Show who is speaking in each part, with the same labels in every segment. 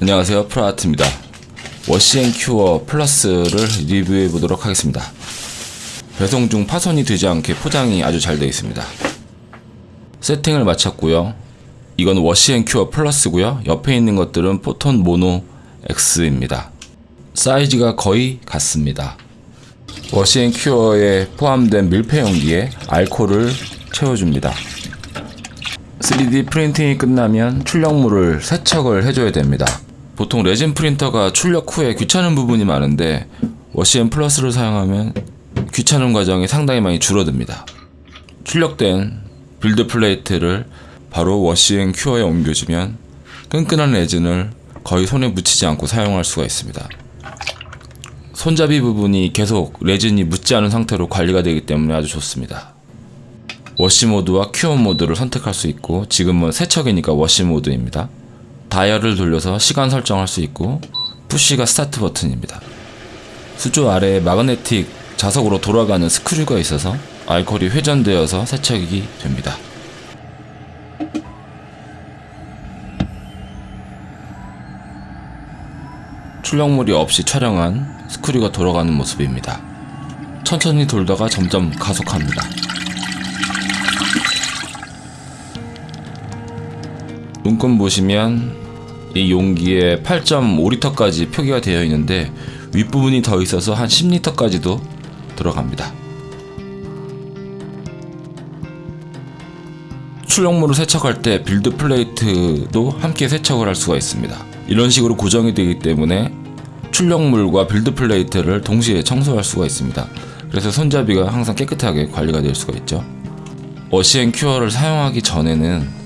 Speaker 1: 안녕하세요. 프라아트입니다. 워시앤큐어 플러스를 리뷰해 보도록 하겠습니다. 배송 중 파손이 되지 않게 포장이 아주 잘 되어 있습니다. 세팅을 마쳤고요. 이건 워시앤큐어 플러스고요. 옆에 있는 것들은 포톤 모노 X입니다. 사이즈가 거의 같습니다. 워시앤큐어에 포함된 밀폐용기에 알코올을 채워줍니다 3D 프린팅이 끝나면 출력물을 세척을 해줘야 됩니다. 보통 레진 프린터가 출력 후에 귀찮은 부분이 많은데 워시앤 플러스를 사용하면 귀찮은 과정이 상당히 많이 줄어듭니다. 출력된 build plate를 바로 워시앤 큐어에 옮겨주면 끈끈한 레진을 거의 손에 묻히지 않고 사용할 수가 있습니다. 손잡이 부분이 계속 레진이 묻지 않은 상태로 관리가 되기 때문에 아주 좋습니다. wash 모드와 cure 모드를 선택할 수 있고 지금은 세척이니까 wash 모드입니다. 다이얼을 돌려서 시간 설정할 수 있고 push가 스타트 버튼입니다. 수조 아래에 magnetic 자석으로 돌아가는 스크류가 있어서 알코올이 회전되어서 세척이 됩니다. 출력물이 없이 촬영한 스크류가 돌아가는 모습입니다. 천천히 돌다가 점점 가속합니다. 물건 보시면 이 용기에 8.5리터까지 표기가 되어 있는데 윗부분이 더 있어서 한 10리터까지도 들어갑니다. 출력물을 세척할 때 build plate도 함께 세척을 할 수가 있습니다. 이런 식으로 고정이 되기 때문에 출력물과 build plate를 동시에 청소할 수가 있습니다. 그래서 손잡이가 항상 깨끗하게 관리가 될 수가 있죠. Wash and Cure를 사용하기 전에는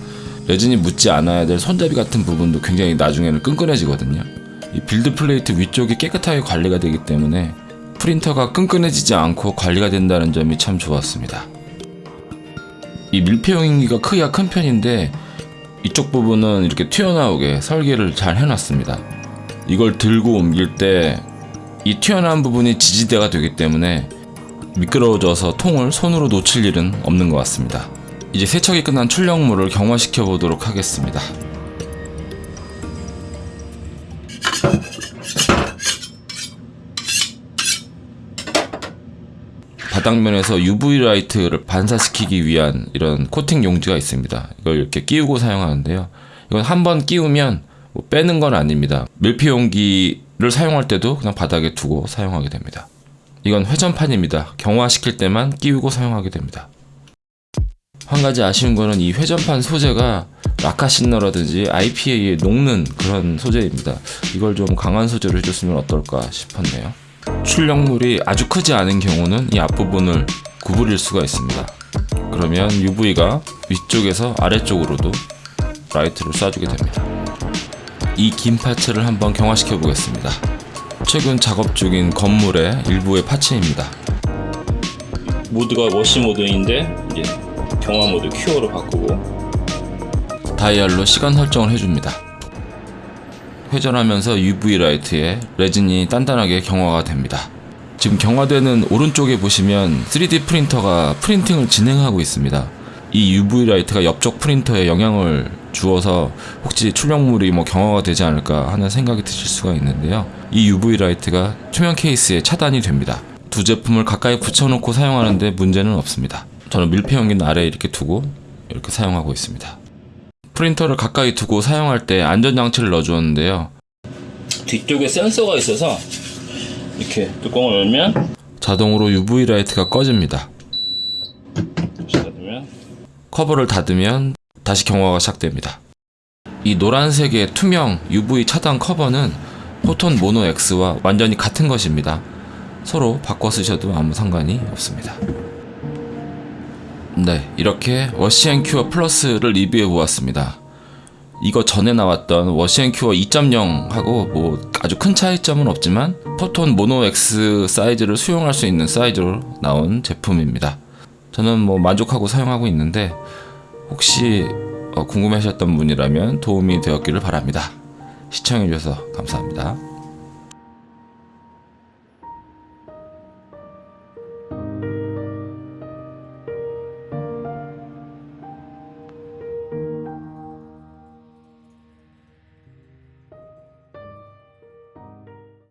Speaker 1: 레진이 묻지 않아야 될 손잡이 같은 부분도 굉장히 나중에는 끈끈해지거든요. 이 build plate 위쪽이 깨끗하게 관리가 되기 때문에 프린터가 끈끈해지지 않고 관리가 된다는 점이 참 좋았습니다. 이 밀폐용기가 크기가 큰 편인데 이쪽 부분은 이렇게 튀어나오게 설계를 잘 해놨습니다. 이걸 들고 옮길 때 이 튀어나온 부분이 지지대가 되기 때문에 미끄러워져서 통을 손으로 놓칠 일은 없는 것 같습니다. 이제 세척이 끝난 출력물을 경화시켜 보도록 하겠습니다. 바닥면에서 UV 라이트를 반사시키기 위한 이런 코팅 용지가 있습니다. 이걸 이렇게 끼우고 사용하는데요. 이건 한번 끼우면 뭐 빼는 건 아닙니다. 밀폐 용기를 사용할 때도 그냥 바닥에 두고 사용하게 됩니다. 이건 회전판입니다. 경화시킬 때만 끼우고 사용하게 됩니다. 한 가지 아쉬운 거는 이 회전판 소재가 라카시너라든지 IPA에 녹는 그런 소재입니다. 이걸 좀 강한 소재로 해줬으면 어떨까 싶었네요. 출력물이 아주 크지 않은 경우는 이 앞부분을 구부릴 수가 있습니다. 그러면 UV가 위쪽에서 아래쪽으로도 라이트를 쏴주게 됩니다. 이 긴 parts를 한번 경화시켜 보겠습니다. 최근 작업 중인 건물의 일부의 parts입니다.
Speaker 2: 모드가 wash 모드인데 이제 경화 모드 cure로 바꾸고
Speaker 1: 다이얼로 시간 설정을 해줍니다. 회전하면서 UV 라이트에 레진이 단단하게 경화가 됩니다. 지금 경화되는 오른쪽에 보시면 3D 프린터가 프린팅을 진행하고 있습니다. 이 UV 라이트가 옆쪽 프린터에 영향을 주어서 혹시 출력물이 뭐 경화가 되지 않을까 하는 생각이 드실 수가 있는데요. 이 UV 라이트가 투명 케이스에 차단이 됩니다. 두 제품을 가까이 붙여놓고 사용하는데 문제는 없습니다. 저는 밀폐 용기는 아래에 이렇게 두고 이렇게 사용하고 있습니다. 프린터를 가까이 두고 사용할 때 안전장치를 넣어주었는데요.
Speaker 2: 뒤쪽에 센서가 있어서 이렇게 뚜껑을 열면
Speaker 1: 자동으로 UV 라이트가 꺼집니다.
Speaker 2: 닫으면
Speaker 1: 커버를 닫으면 다시 경화가 시작됩니다. 이 노란색의 투명 UV 차단 커버는 Photon Mono X와 완전히 같은 것입니다. 서로 바꿔 쓰셔도 아무 상관이 없습니다. 네, 이렇게 Wash and Cure Plus를 리뷰해 보았습니다. 이거 전에 나왔던 워시앤큐어 2.0하고 뭐 아주 큰 차이점은 없지만 포톤 모노 X 사이즈를 수용할 수 있는 사이즈로 나온 제품입니다. 저는 뭐 만족하고 사용하고 있는데 혹시 어, 궁금하셨던 분이라면 도움이 되었기를 바랍니다. 시청해주셔서 감사합니다.